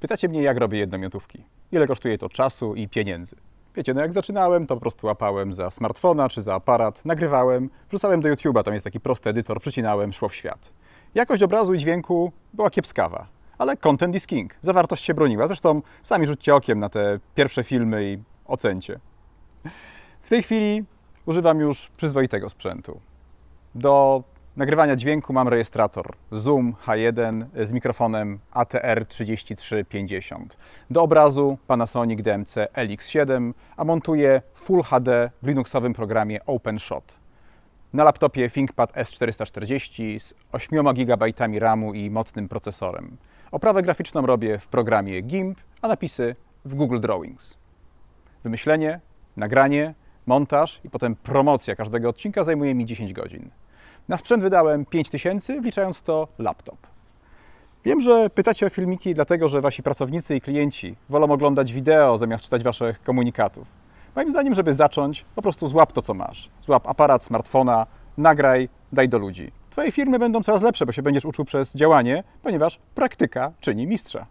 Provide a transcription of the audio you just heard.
Pytacie mnie, jak robię jednomiotówki. Ile kosztuje to czasu i pieniędzy. Wiecie, no jak zaczynałem, to po prostu łapałem za smartfona czy za aparat, nagrywałem, wrzucałem do YouTube'a, tam jest taki prosty edytor, przycinałem, szło w świat. Jakość obrazu i dźwięku była kiepskawa, ale content is king. Zawartość się broniła. Zresztą sami rzućcie okiem na te pierwsze filmy i ocencie. W tej chwili używam już przyzwoitego sprzętu. Do nagrywania dźwięku mam rejestrator Zoom H1 z mikrofonem ATR 3350. Do obrazu Panasonic DMC LX7, a montuję Full HD w Linuxowym programie OpenShot. Na laptopie ThinkPad S440 z 8 GB RAMu i mocnym procesorem. Oprawę graficzną robię w programie GIMP, a napisy w Google Drawings. Wymyślenie, nagranie, montaż i potem promocja każdego odcinka zajmuje mi 10 godzin. Na sprzęt wydałem 5000, wliczając to laptop. Wiem, że pytacie o filmiki dlatego, że wasi pracownicy i klienci wolą oglądać wideo zamiast czytać waszych komunikatów. Moim zdaniem, żeby zacząć, po prostu złap to, co masz. Złap aparat, smartfona, nagraj, daj do ludzi. Twoje firmy będą coraz lepsze, bo się będziesz uczył przez działanie, ponieważ praktyka czyni mistrza.